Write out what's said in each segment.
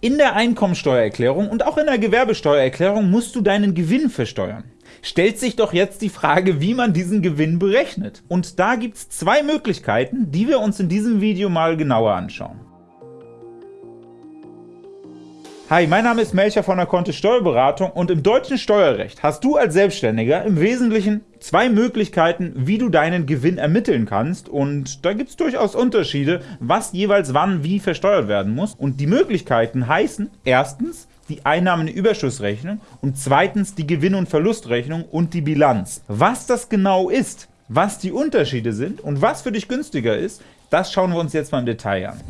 In der Einkommensteuererklärung und auch in der Gewerbesteuererklärung musst du deinen Gewinn versteuern. Stellt sich doch jetzt die Frage, wie man diesen Gewinn berechnet. Und da gibt es zwei Möglichkeiten, die wir uns in diesem Video mal genauer anschauen. Hi, mein Name ist Melcher von der Kontist Steuerberatung und im deutschen Steuerrecht hast du als Selbstständiger im Wesentlichen zwei Möglichkeiten, wie du deinen Gewinn ermitteln kannst und da gibt es durchaus Unterschiede, was jeweils wann wie versteuert werden muss und die Möglichkeiten heißen erstens die Einnahmenüberschussrechnung und zweitens die Gewinn- und Verlustrechnung und die Bilanz. Was das genau ist, was die Unterschiede sind und was für dich günstiger ist, das schauen wir uns jetzt mal im Detail an.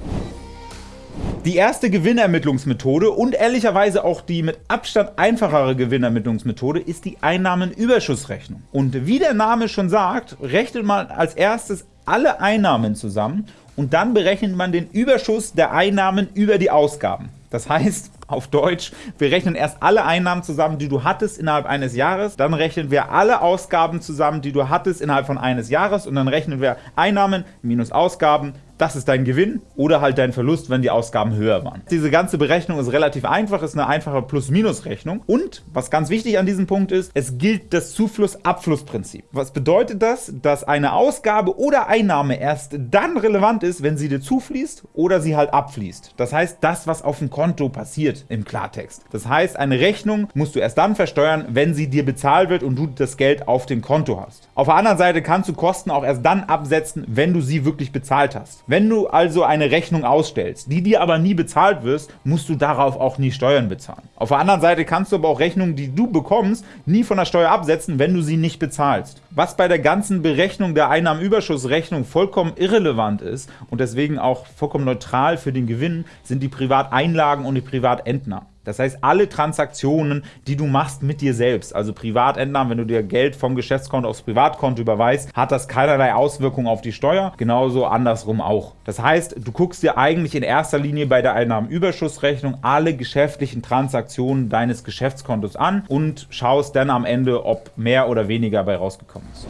Die erste Gewinnermittlungsmethode und ehrlicherweise auch die mit Abstand einfachere Gewinnermittlungsmethode ist die Einnahmenüberschussrechnung. Und wie der Name schon sagt, rechnet man als erstes alle Einnahmen zusammen und dann berechnet man den Überschuss der Einnahmen über die Ausgaben. Das heißt, auf Deutsch, wir rechnen erst alle Einnahmen zusammen, die du hattest innerhalb eines Jahres, dann rechnen wir alle Ausgaben zusammen, die du hattest innerhalb von eines Jahres und dann rechnen wir Einnahmen minus Ausgaben das ist dein Gewinn oder halt dein Verlust, wenn die Ausgaben höher waren. Diese ganze Berechnung ist relativ einfach, ist eine einfache Plus-Minus-Rechnung. Und was ganz wichtig an diesem Punkt ist, es gilt das Zufluss-Abfluss-Prinzip. Was bedeutet das? Dass eine Ausgabe oder Einnahme erst dann relevant ist, wenn sie dir zufließt oder sie halt abfließt. Das heißt, das, was auf dem Konto passiert im Klartext. Das heißt, eine Rechnung musst du erst dann versteuern, wenn sie dir bezahlt wird und du das Geld auf dem Konto hast. Auf der anderen Seite kannst du Kosten auch erst dann absetzen, wenn du sie wirklich bezahlt hast. Wenn du also eine Rechnung ausstellst, die dir aber nie bezahlt wirst, musst du darauf auch nie Steuern bezahlen. Auf der anderen Seite kannst du aber auch Rechnungen, die du bekommst, nie von der Steuer absetzen, wenn du sie nicht bezahlst. Was bei der ganzen Berechnung der Einnahmenüberschussrechnung vollkommen irrelevant ist und deswegen auch vollkommen neutral für den Gewinn, sind die Privateinlagen und die Privatentnahmen. Das heißt, alle Transaktionen, die du machst mit dir selbst, also Privatentnahmen, wenn du dir Geld vom Geschäftskonto aufs Privatkonto überweist, hat das keinerlei Auswirkungen auf die Steuer, genauso andersrum auch. Das heißt, du guckst dir eigentlich in erster Linie bei der Einnahmenüberschussrechnung alle geschäftlichen Transaktionen deines Geschäftskontos an und schaust dann am Ende, ob mehr oder weniger bei rausgekommen ist.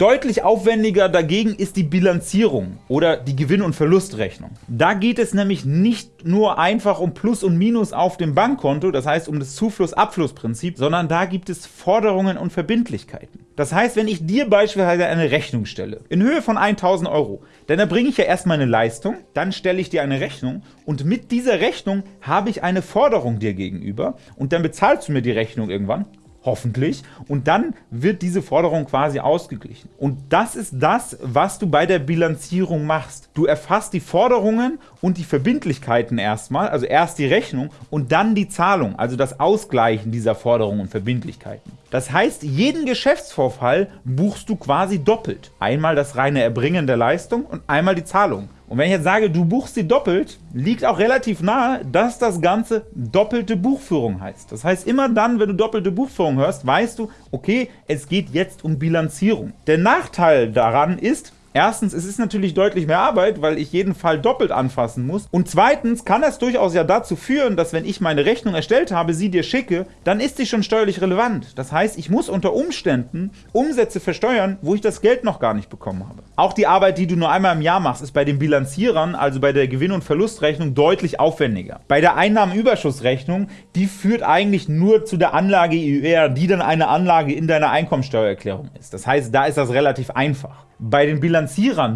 Deutlich aufwendiger dagegen ist die Bilanzierung oder die Gewinn- und Verlustrechnung. Da geht es nämlich nicht nur einfach um Plus und Minus auf dem Bankkonto, das heißt um das Zufluss-Abfluss-Prinzip, sondern da gibt es Forderungen und Verbindlichkeiten. Das heißt, wenn ich dir beispielsweise eine Rechnung stelle, in Höhe von 1000 Euro, dann erbringe ich ja erstmal eine Leistung, dann stelle ich dir eine Rechnung und mit dieser Rechnung habe ich eine Forderung dir gegenüber und dann bezahlst du mir die Rechnung irgendwann hoffentlich, und dann wird diese Forderung quasi ausgeglichen. Und das ist das, was du bei der Bilanzierung machst. Du erfasst die Forderungen und die Verbindlichkeiten erstmal, also erst die Rechnung und dann die Zahlung, also das Ausgleichen dieser Forderungen und Verbindlichkeiten. Das heißt, jeden Geschäftsvorfall buchst du quasi doppelt. Einmal das reine Erbringen der Leistung und einmal die Zahlung. Und wenn ich jetzt sage, du buchst sie doppelt, liegt auch relativ nahe, dass das Ganze doppelte Buchführung heißt. Das heißt, immer dann, wenn du doppelte Buchführung hörst, weißt du, okay, es geht jetzt um Bilanzierung. Der Nachteil daran ist, Erstens, es ist natürlich deutlich mehr Arbeit, weil ich jeden Fall doppelt anfassen muss. Und zweitens kann es durchaus ja dazu führen, dass wenn ich meine Rechnung erstellt habe, sie dir schicke, dann ist sie schon steuerlich relevant. Das heißt, ich muss unter Umständen Umsätze versteuern, wo ich das Geld noch gar nicht bekommen habe. Auch die Arbeit, die du nur einmal im Jahr machst, ist bei den Bilanzierern, also bei der Gewinn- und Verlustrechnung, deutlich aufwendiger. Bei der Einnahmenüberschussrechnung, die führt eigentlich nur zu der Anlage EUR, die dann eine Anlage in deiner Einkommensteuererklärung ist. Das heißt, da ist das relativ einfach. Bei den Bilanzierern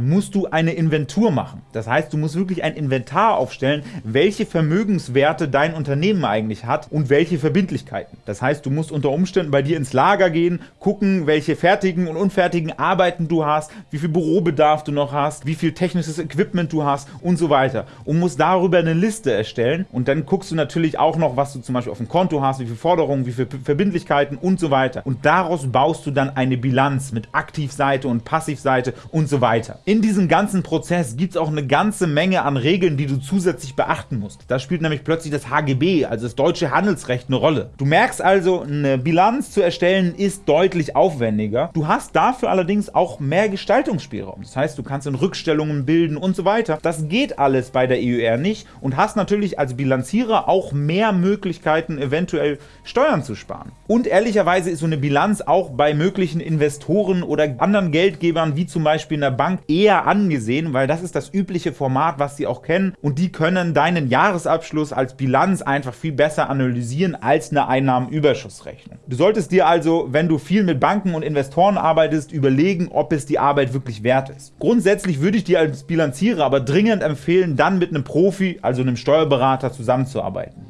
musst du eine Inventur machen. Das heißt, du musst wirklich ein Inventar aufstellen, welche Vermögenswerte dein Unternehmen eigentlich hat und welche Verbindlichkeiten. Das heißt, du musst unter Umständen bei dir ins Lager gehen, gucken, welche fertigen und unfertigen Arbeiten du hast, wie viel Bürobedarf du noch hast, wie viel technisches Equipment du hast und so weiter. Und musst darüber eine Liste erstellen. Und dann guckst du natürlich auch noch, was du zum Beispiel auf dem Konto hast, wie viele Forderungen, wie viele Verbindlichkeiten und so weiter. Und daraus baust du dann eine Bilanz mit Aktivseite und Passivseite Seite und so weiter. In diesem ganzen Prozess gibt es auch eine ganze Menge an Regeln, die du zusätzlich beachten musst. Da spielt nämlich plötzlich das HGB, also das deutsche Handelsrecht, eine Rolle. Du merkst also, eine Bilanz zu erstellen ist deutlich aufwendiger. Du hast dafür allerdings auch mehr Gestaltungsspielraum. Das heißt, du kannst in Rückstellungen bilden und so weiter. Das geht alles bei der EUR nicht und hast natürlich als Bilanzierer auch mehr Möglichkeiten, eventuell Steuern zu sparen. Und ehrlicherweise ist so eine Bilanz auch bei möglichen Investoren oder anderen Geldgebern wie zum Beispiel der Bank eher angesehen, weil das ist das übliche Format, was sie auch kennen und die können deinen Jahresabschluss als Bilanz einfach viel besser analysieren als eine Einnahmenüberschussrechnung. Du solltest dir also, wenn du viel mit Banken und Investoren arbeitest, überlegen, ob es die Arbeit wirklich wert ist. Grundsätzlich würde ich dir als Bilanzierer aber dringend empfehlen, dann mit einem Profi, also einem Steuerberater, zusammenzuarbeiten.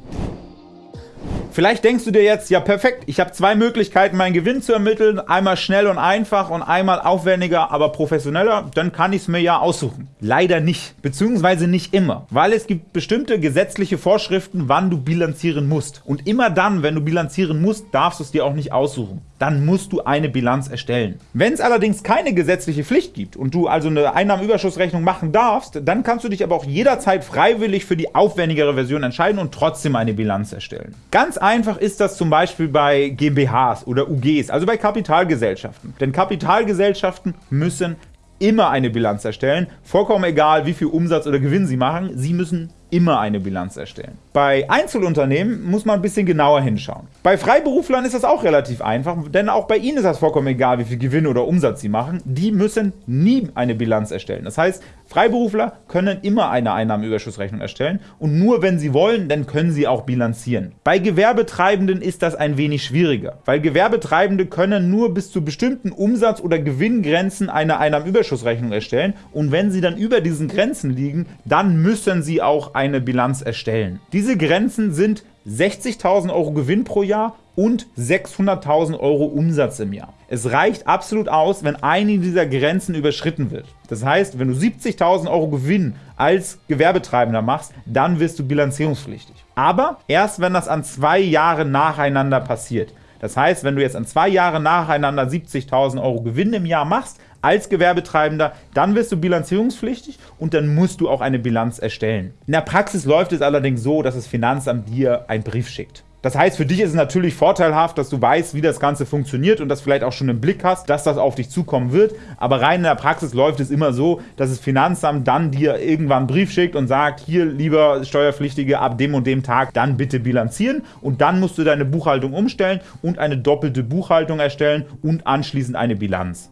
Vielleicht denkst du dir jetzt, ja perfekt, ich habe zwei Möglichkeiten, meinen Gewinn zu ermitteln, einmal schnell und einfach und einmal aufwendiger, aber professioneller, dann kann ich es mir ja aussuchen. Leider nicht, beziehungsweise nicht immer, weil es gibt bestimmte gesetzliche Vorschriften, wann du bilanzieren musst. Und immer dann, wenn du bilanzieren musst, darfst du es dir auch nicht aussuchen dann musst du eine Bilanz erstellen. Wenn es allerdings keine gesetzliche Pflicht gibt und du also eine Einnahmenüberschussrechnung machen darfst, dann kannst du dich aber auch jederzeit freiwillig für die aufwendigere Version entscheiden und trotzdem eine Bilanz erstellen. Ganz einfach ist das zum Beispiel bei GmbHs oder UGs, also bei Kapitalgesellschaften. Denn Kapitalgesellschaften müssen immer eine Bilanz erstellen, vollkommen egal, wie viel Umsatz oder Gewinn sie machen, sie müssen immer eine Bilanz erstellen. Bei Einzelunternehmen muss man ein bisschen genauer hinschauen. Bei Freiberuflern ist das auch relativ einfach, denn auch bei ihnen ist das vollkommen egal, wie viel Gewinn oder Umsatz sie machen. Die müssen nie eine Bilanz erstellen. Das heißt, Freiberufler können immer eine Einnahmenüberschussrechnung erstellen und nur wenn sie wollen, dann können sie auch bilanzieren. Bei Gewerbetreibenden ist das ein wenig schwieriger, weil Gewerbetreibende können nur bis zu bestimmten Umsatz- oder Gewinngrenzen eine Einnahmenüberschussrechnung erstellen und wenn sie dann über diesen Grenzen liegen, dann müssen sie auch eine Bilanz erstellen. Diese Grenzen sind 60.000 Euro Gewinn pro Jahr und 600.000 Euro Umsatz im Jahr. Es reicht absolut aus, wenn eine dieser Grenzen überschritten wird. Das heißt, wenn du 70.000 Euro Gewinn als Gewerbetreibender machst, dann wirst du bilanzierungspflichtig. Aber erst wenn das an zwei Jahre nacheinander passiert. Das heißt, wenn du jetzt an zwei Jahre nacheinander 70.000 Euro Gewinn im Jahr machst, als Gewerbetreibender, dann wirst du bilanzierungspflichtig und dann musst du auch eine Bilanz erstellen. In der Praxis läuft es allerdings so, dass das Finanzamt dir einen Brief schickt. Das heißt, für dich ist es natürlich vorteilhaft, dass du weißt, wie das Ganze funktioniert und das vielleicht auch schon im Blick hast, dass das auf dich zukommen wird. Aber rein in der Praxis läuft es immer so, dass das Finanzamt dann dir irgendwann einen Brief schickt und sagt, hier, lieber Steuerpflichtige, ab dem und dem Tag dann bitte bilanzieren. Und dann musst du deine Buchhaltung umstellen und eine doppelte Buchhaltung erstellen und anschließend eine Bilanz.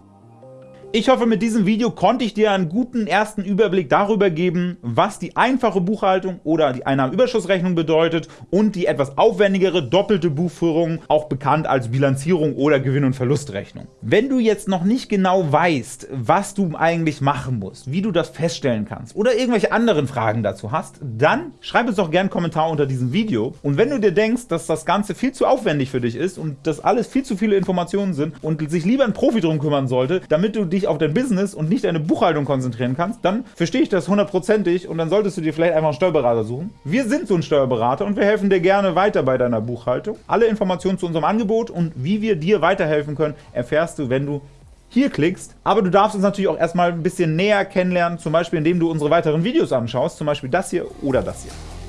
Ich hoffe, mit diesem Video konnte ich dir einen guten ersten Überblick darüber geben, was die einfache Buchhaltung oder die Einnahmenüberschussrechnung bedeutet und die etwas aufwendigere doppelte Buchführung, auch bekannt als Bilanzierung oder Gewinn- und Verlustrechnung. Wenn du jetzt noch nicht genau weißt, was du eigentlich machen musst, wie du das feststellen kannst oder irgendwelche anderen Fragen dazu hast, dann schreib uns doch gerne einen Kommentar unter diesem Video. Und wenn du dir denkst, dass das Ganze viel zu aufwendig für dich ist und das alles viel zu viele Informationen sind und sich lieber ein Profi drum kümmern sollte, damit du dich dich auf dein Business und nicht deine Buchhaltung konzentrieren kannst, dann verstehe ich das hundertprozentig und dann solltest du dir vielleicht einfach einen Steuerberater suchen. Wir sind so ein Steuerberater und wir helfen dir gerne weiter bei deiner Buchhaltung. Alle Informationen zu unserem Angebot und wie wir dir weiterhelfen können, erfährst du, wenn du hier klickst. Aber du darfst uns natürlich auch erstmal ein bisschen näher kennenlernen, zum Beispiel indem du unsere weiteren Videos anschaust, zum Beispiel das hier oder das hier.